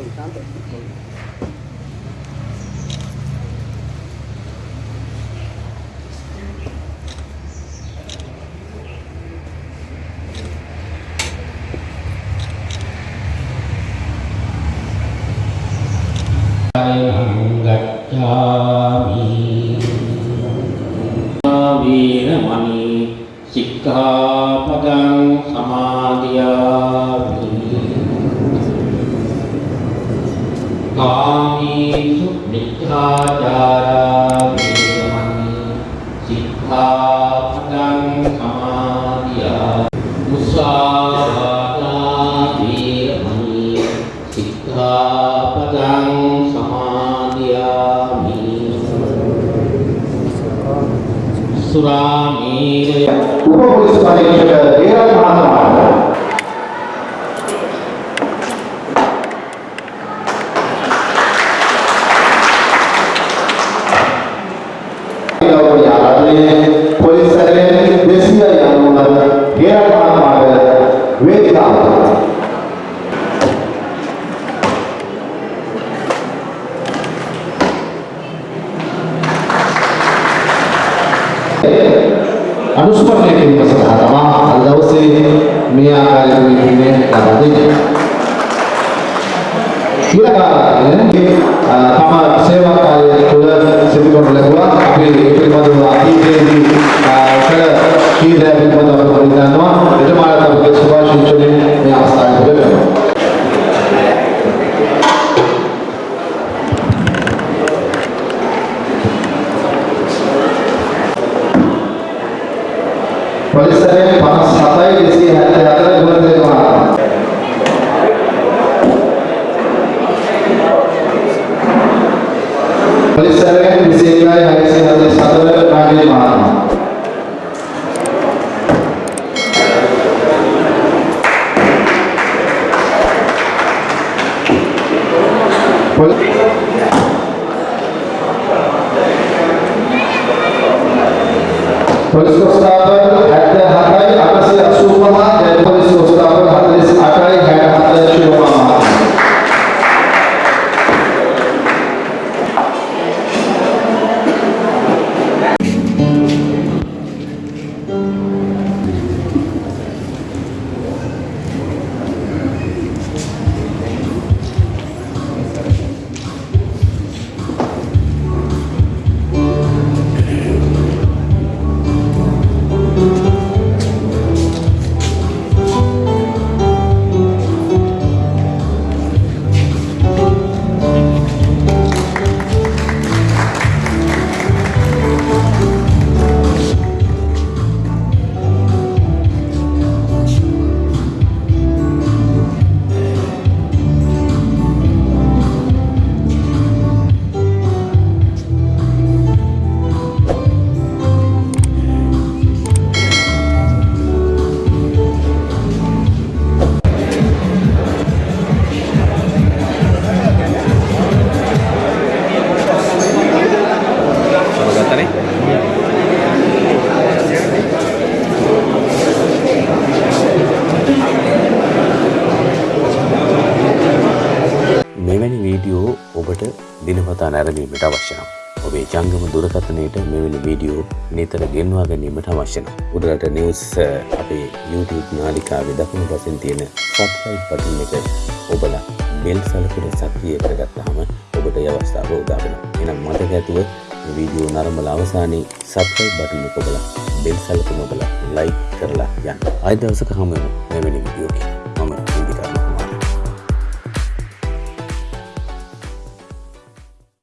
còn 80 Veeramani सिक्खापदं समादया කාමීසු මිච්ඡාචාරා වීරමණී සික්ඛාපදං සමාදියාමි මුසාවාදා වීරමණී සික්ඛාපදං සමාදියාමි සුරාමේරය උප පොලිස් පරීක්ෂක දේරත් මහත්මයාට ගෞරවනීය ආරාධනීය පොලිස් සැලෙන් 200 යනුවන දේරත් මහත්මයාට වේදිකාවට අනුස්මරණය කිරීම සඳහා තමා අද දවසේ මේ ආකාරයෙන් මෙන්නේ ලබා දෙන්නේ. ඊළඟ තම සේවා කාර්යය තුළ සිදු කරන ලැබුවා. අපි ඒ පිළිබඳව අතීතයේදී කළ කීදෑ පිළිබඳව අපි පරිගණනවා එතුමාට අපගේ සුභාශිංසනයෙන් මේ අවස්ථාවේ ලැබෙනවා. පොලිසරේ 57යි 274 ගුණදේවා ಪೊಲೀಸರೇ ಬಿಸಿಯಾಗಿ ಹರಿಸಿದ ಸದರ ನಾಗೇ ಮಾನ पुलिस को स्टाफ වීඩියෝ ඔබට දිනපතා නැරඹීමට අවශ්‍ය නම් ඔබේ ජංගම දුරකථනයට මෙවැනි වීඩියෝ නිතර ගෙන්වා ගැනීමට අවශ්‍ය නම් උඩරට නිවස් අ, අපේ YouTube නාලිකාවේ දකුණු පසින් තියෙන සබ්ස්ක්‍රයිබ් බටන් එක ඔබලා බෙල් සලකුණ සක්‍රිය කරගත්තාම ඔබට ඒ අවස්ථාව උදා වෙනවා. එහෙනම් මතක ඇතුව මේ වීඩියෝ නරඹලා අවසානයේ සබ්ස්ක්‍රයිබ් බටන් එක ඔබලා බෙල් සලකුණ ඔබලා ලයික් කරලා යන්න. ආයෙ දවසක හමු වෙමු මෙවැනි වීඩියෝකින්.